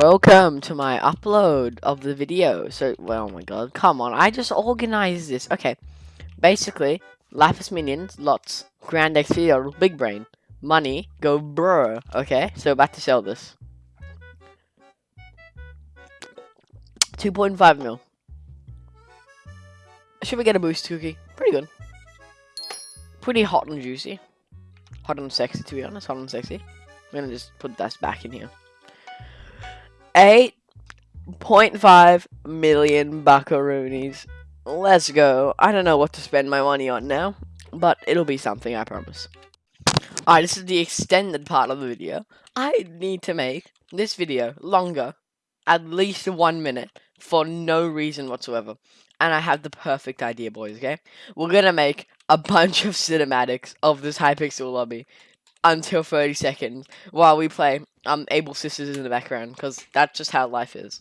Welcome to my upload of the video. So, well, oh my god, come on, I just organized this. Okay, basically, Lapis Minions, lots, Grand XP, Big Brain, money, go brr, okay? So, about to sell this. 2.5 mil. Should we get a boost cookie? Pretty good. Pretty hot and juicy. Hot and sexy, to be honest. Hot and sexy. I'm gonna just put this back in here. 8.5 million buckaroonies. Let's go. I don't know what to spend my money on now, but it'll be something, I promise. Alright, this is the extended part of the video. I need to make this video longer, at least one minute, for no reason whatsoever. And I have the perfect idea, boys, okay? We're gonna make a bunch of cinematics of this Hypixel lobby until 30 seconds while we play um Able Sisters in the background because that's just how life is.